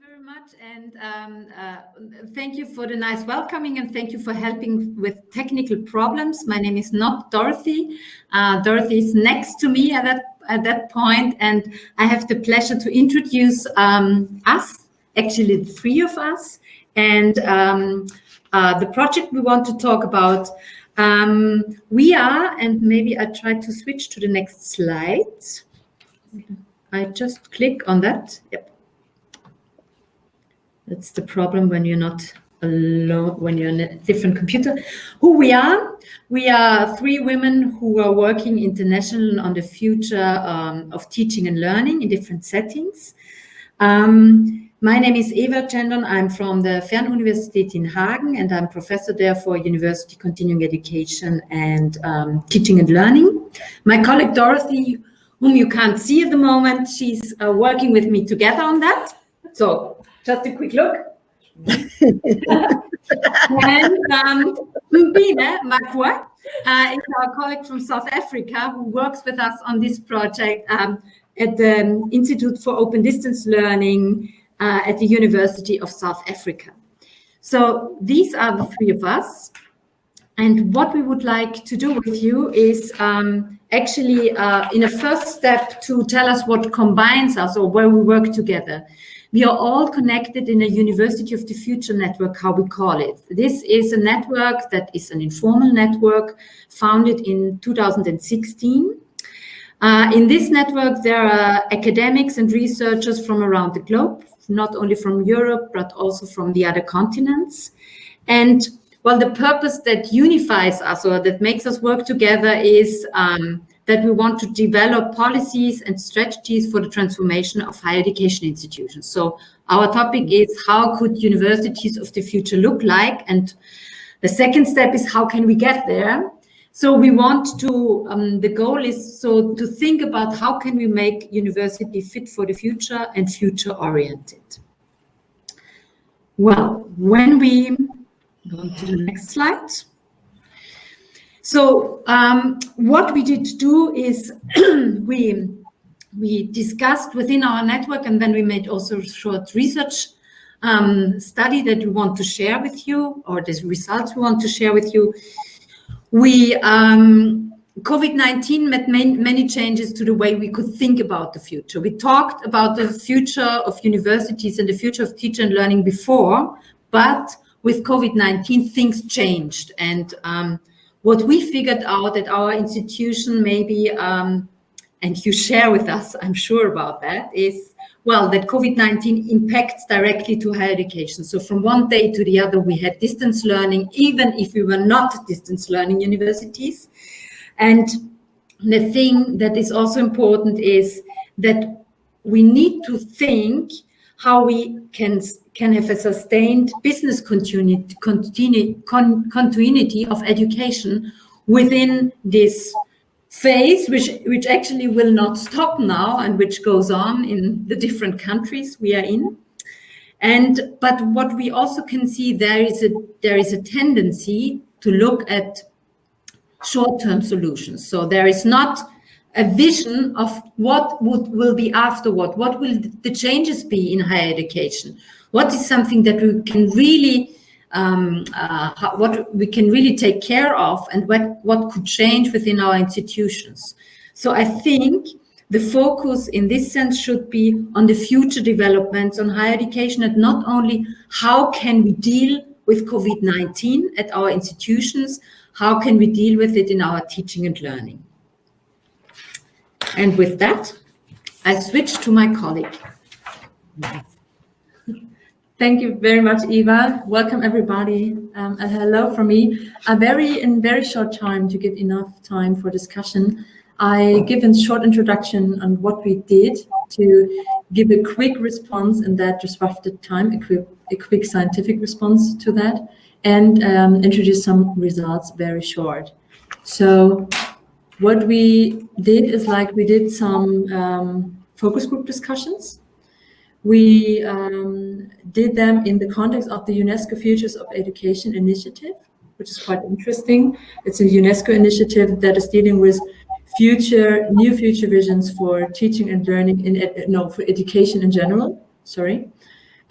very much and um, uh, thank you for the nice welcoming and thank you for helping with technical problems. My name is not Dorothy. Uh, Dorothy is next to me at that, at that point and I have the pleasure to introduce um, us, actually the three of us, and um, uh, the project we want to talk about. Um, we are, and maybe I try to switch to the next slide. I just click on that. Yep. That's the problem when you're not alone, when you're in a different computer. Who we are? We are three women who are working international on the future um, of teaching and learning in different settings. Um, my name is Eva Cendon. I'm from the Fernuniversität in Hagen and I'm professor there for university continuing education and um, teaching and learning. My colleague Dorothy, whom you can't see at the moment, she's uh, working with me together on that. So just a quick look. and um, Mpine Makoe uh, is our colleague from South Africa who works with us on this project um, at the Institute for Open Distance Learning uh, at the University of South Africa. So these are the three of us. And what we would like to do with you is um, actually uh, in a first step to tell us what combines us or where we work together. We are all connected in a University of the Future network, how we call it. This is a network that is an informal network founded in 2016. Uh, in this network, there are academics and researchers from around the globe, not only from Europe, but also from the other continents. And well, the purpose that unifies us or that makes us work together is um, that we want to develop policies and strategies for the transformation of higher education institutions. So our topic is how could universities of the future look like? And the second step is how can we get there? So we want to, um, the goal is so to think about how can we make university fit for the future and future oriented. Well, when we go to the next slide. So um, what we did do is we we discussed within our network and then we made also a short research um, study that we want to share with you or the results we want to share with you. We um, COVID-19 made many changes to the way we could think about the future. We talked about the future of universities and the future of teacher and learning before, but with COVID-19 things changed and um, what we figured out at our institution maybe, um, and you share with us, I'm sure about that, is, well, that COVID-19 impacts directly to higher education. So from one day to the other, we had distance learning, even if we were not distance learning universities. And the thing that is also important is that we need to think how we can can have a sustained business continuity, continu, con, continuity of education within this phase, which, which actually will not stop now and which goes on in the different countries we are in. And, but what we also can see, there is a, there is a tendency to look at short-term solutions. So there is not a vision of what would, will be afterward, what will the changes be in higher education, what is something that we can really um, uh, what we can really take care of and what, what could change within our institutions. So I think the focus in this sense should be on the future developments on higher education and not only how can we deal with COVID-19 at our institutions, how can we deal with it in our teaching and learning. And with that, I switch to my colleague. Thank you very much, Eva. Welcome, everybody. Um, and hello from me. A very in very short time to give enough time for discussion. I give a short introduction on what we did to give a quick response in that disrupted time, a quick, a quick scientific response to that, and um, introduce some results very short. So what we did is like we did some um, focus group discussions we um, did them in the context of the UNESCO Futures of Education initiative, which is quite interesting. It's a UNESCO initiative that is dealing with future, new future visions for teaching and learning in, no, for education in general, sorry.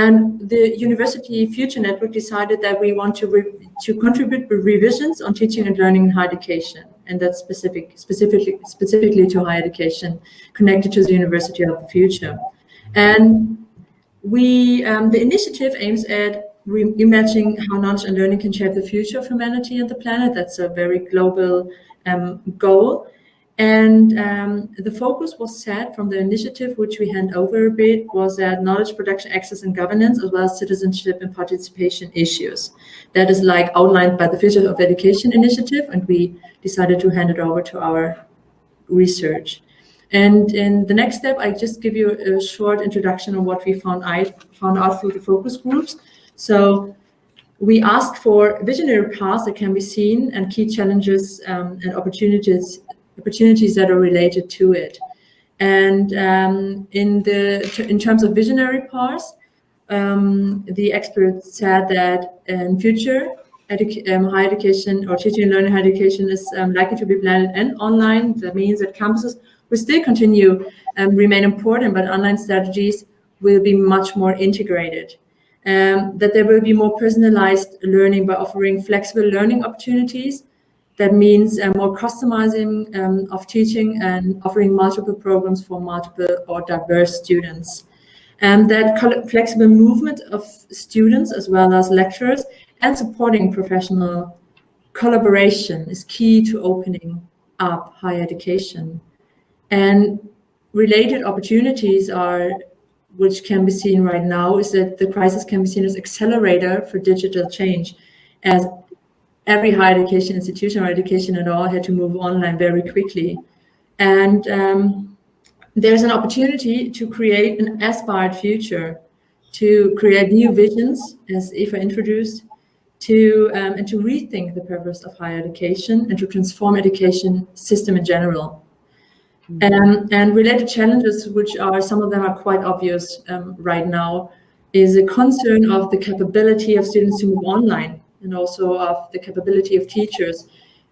And the University Future Network decided that we want to, to contribute with revisions on teaching and learning in higher education, and that's specific, specifically, specifically to higher education, connected to the University of the Future. And we, um, the initiative aims at reimagining how knowledge and learning can shape the future of humanity and the planet. That's a very global um, goal. And um, the focus was set from the initiative, which we hand over a bit, was that knowledge production, access and governance, as well as citizenship and participation issues. That is like outlined by the Future of Education initiative, and we decided to hand it over to our research. And in the next step, I just give you a short introduction on what we found, I found out through the focus groups. So we asked for visionary paths that can be seen and key challenges um, and opportunities opportunities that are related to it. And um, in the in terms of visionary parts, um, the experts said that in future, edu um, higher education or teaching and learning higher education is um, likely to be blended and online. That means that campuses will still continue and um, remain important, but online strategies will be much more integrated. Um, that there will be more personalized learning by offering flexible learning opportunities that means uh, more customizing um, of teaching and offering multiple programs for multiple or diverse students. And that flexible movement of students as well as lecturers and supporting professional collaboration is key to opening up higher education. And related opportunities are, which can be seen right now, is that the crisis can be seen as accelerator for digital change as every higher education institution or education at all had to move online very quickly. And um, there's an opportunity to create an aspired future, to create new visions, as Eva introduced, to um, and to rethink the purpose of higher education and to transform education system in general. Um, and related challenges, which are some of them are quite obvious um, right now, is a concern of the capability of students to move online and also of the capability of teachers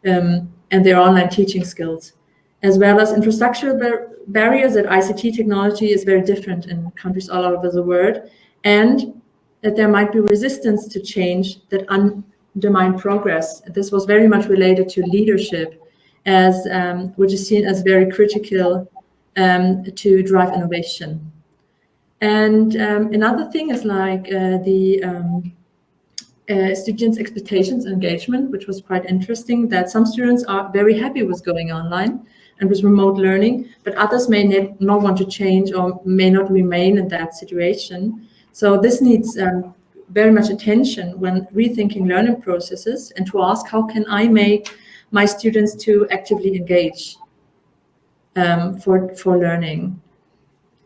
um, and their online teaching skills, as well as infrastructural bar barriers that ICT technology is very different in countries all over the world, and that there might be resistance to change that undermine progress. This was very much related to leadership, as um, which is seen as very critical um, to drive innovation. And um, another thing is like uh, the um, uh, students' expectations engagement, which was quite interesting, that some students are very happy with going online and with remote learning, but others may not want to change or may not remain in that situation. So this needs um, very much attention when rethinking learning processes and to ask how can I make my students to actively engage um, for, for learning.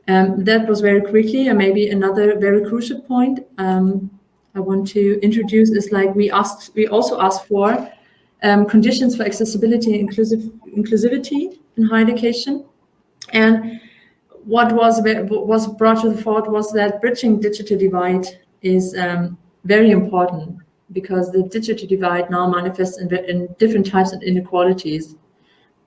Um, that was very quickly and maybe another very crucial point. Um, I want to introduce is like we asked, we also asked for um, conditions for accessibility and inclusive, inclusivity in higher education. And what was was brought to the fore was that bridging digital divide is um, very important because the digital divide now manifests in, in, different types of inequalities.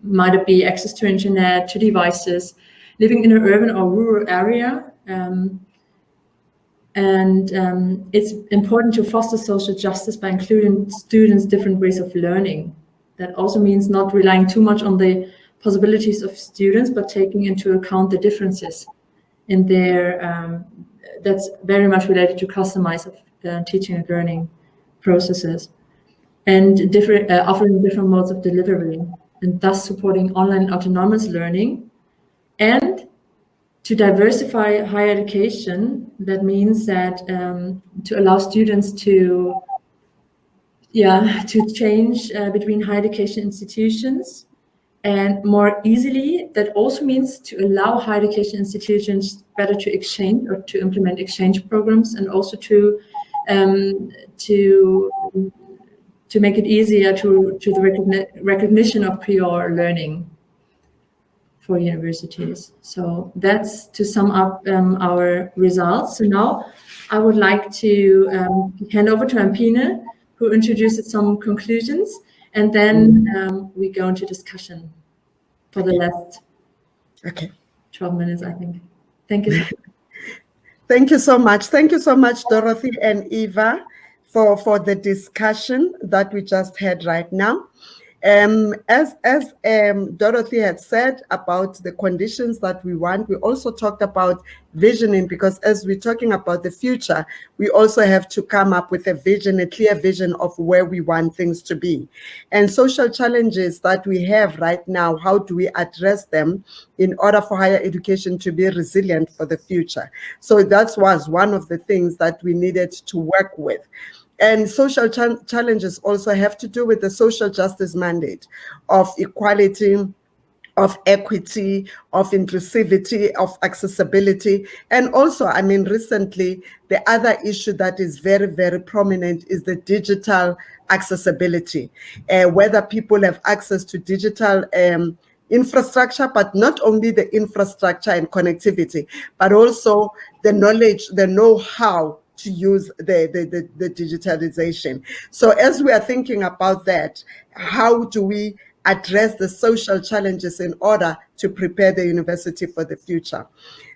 Might it be access to internet, to devices, living in an urban or rural area, um, and um, it's important to foster social justice by including students' different ways of learning. That also means not relying too much on the possibilities of students, but taking into account the differences in their, um, that's very much related to customized uh, teaching and learning processes and different, uh, offering different modes of delivery and thus supporting online autonomous learning and to diversify higher education, that means that um, to allow students to, yeah, to change uh, between higher education institutions and more easily, that also means to allow higher education institutions better to exchange or to implement exchange programs and also to um, to to make it easier to to the recogni recognition of prior learning for universities. So that's to sum up um, our results. So now I would like to um, hand over to Mpine, who introduces some conclusions, and then um, we go into discussion for the last okay. 12 minutes, I think. Thank you. Thank you so much. Thank you so much, Dorothy and Eva, for, for the discussion that we just had right now. Um, as as um, Dorothy had said about the conditions that we want, we also talked about visioning because as we're talking about the future, we also have to come up with a vision, a clear vision of where we want things to be. And social challenges that we have right now, how do we address them in order for higher education to be resilient for the future? So that was one of the things that we needed to work with. And social ch challenges also have to do with the social justice mandate of equality, of equity, of inclusivity, of accessibility. And also, I mean, recently, the other issue that is very, very prominent is the digital accessibility, uh, whether people have access to digital um, infrastructure, but not only the infrastructure and connectivity, but also the knowledge, the know-how to use the, the, the, the digitalization. So as we are thinking about that, how do we address the social challenges in order to prepare the university for the future?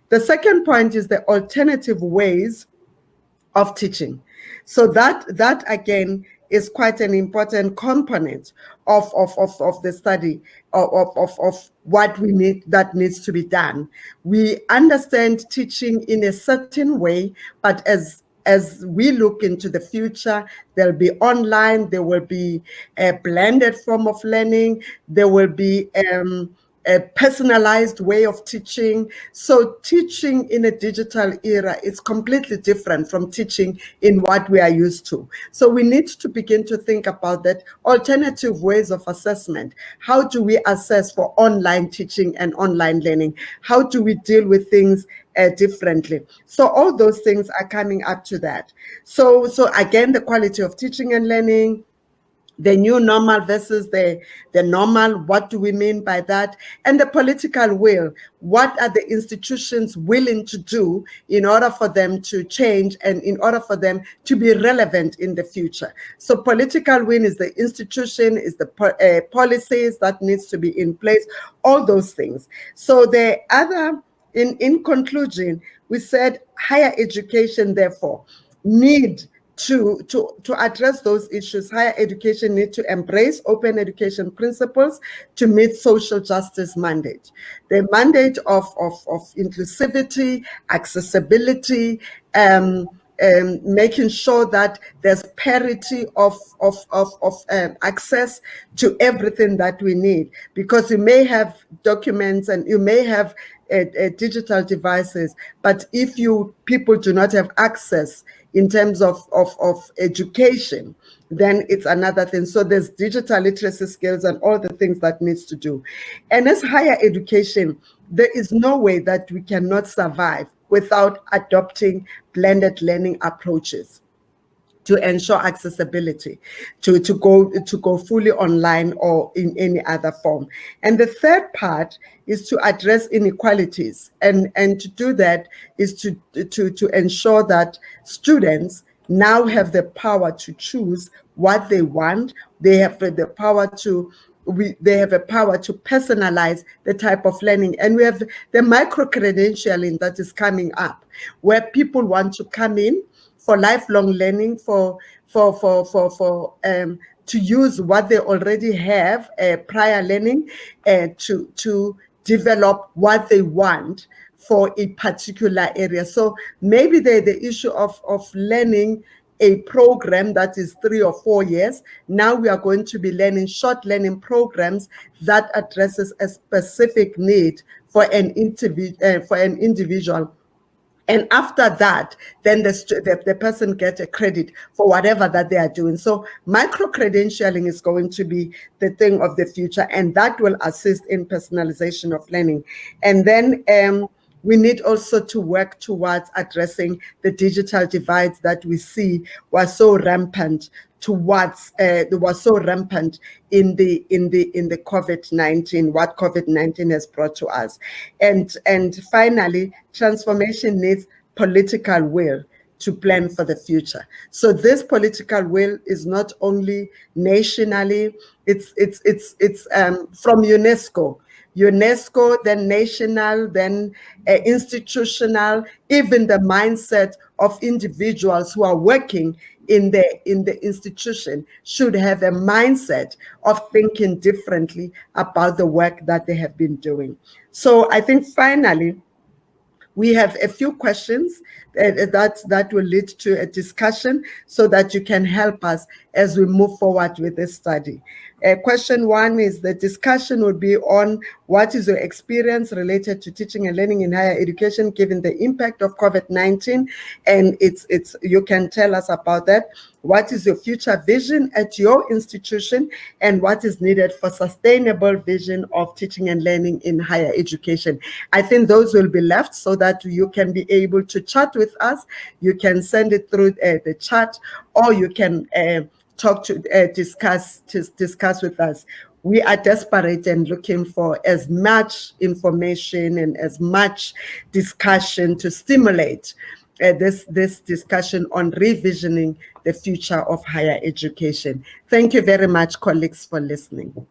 The second point is the alternative ways of teaching. So that, that again is quite an important component of, of, of, of the study of, of, of what we need that needs to be done. We understand teaching in a certain way, but as as we look into the future, there'll be online, there will be a blended form of learning, there will be um, a personalized way of teaching. So teaching in a digital era is completely different from teaching in what we are used to. So we need to begin to think about that alternative ways of assessment. How do we assess for online teaching and online learning? How do we deal with things uh, differently. So all those things are coming up to that. So, so again, the quality of teaching and learning, the new normal versus the, the normal, what do we mean by that? And the political will, what are the institutions willing to do in order for them to change and in order for them to be relevant in the future? So political will is the institution, is the uh, policies that needs to be in place, all those things. So the other in, in conclusion, we said higher education, therefore, need to, to, to address those issues, higher education need to embrace open education principles to meet social justice mandate. The mandate of, of, of inclusivity, accessibility, um, um, making sure that there's parity of, of, of, of um, access to everything that we need. Because you may have documents and you may have uh, uh, digital devices, but if you people do not have access in terms of, of, of education, then it's another thing. So there's digital literacy skills and all the things that needs to do. And as higher education, there is no way that we cannot survive without adopting blended learning approaches to ensure accessibility, to, to, go, to go fully online or in any other form. And the third part is to address inequalities. And, and to do that is to, to, to ensure that students now have the power to choose what they want. They have the power to we they have a power to personalize the type of learning and we have the micro credentialing that is coming up where people want to come in for lifelong learning, for for for for for um, to use what they already have uh, prior learning, uh, to to develop what they want for a particular area. So maybe the the issue of of learning a program that is three or four years. Now we are going to be learning short learning programs that addresses a specific need for an individual uh, for an individual and after that, then the, the, the, person gets a credit for whatever that they are doing. So micro-credentialing is going to be the thing of the future, and that will assist in personalization of learning. And then um, we need also to work towards addressing the digital divides that we see were so rampant towards uh, was so rampant in the in the in the COVID-19 what COVID-19 has brought to us. And and finally transformation needs political will to plan for the future. So this political will is not only nationally it's it's it's it's um, from UNESCO. UNESCO, then national, then uh, institutional, even the mindset of individuals who are working in the in the institution should have a mindset of thinking differently about the work that they have been doing. So I think finally, we have a few questions that, that will lead to a discussion so that you can help us as we move forward with this study. Uh, question one is the discussion will be on what is your experience related to teaching and learning in higher education given the impact of COVID-19 and it's it's you can tell us about that. What is your future vision at your institution and what is needed for sustainable vision of teaching and learning in higher education? I think those will be left so that you can be able to chat with us. You can send it through uh, the chat or you can uh, talk to uh, discuss to discuss with us. We are desperate and looking for as much information and as much discussion to stimulate uh, this this discussion on revisioning the future of higher education. Thank you very much colleagues for listening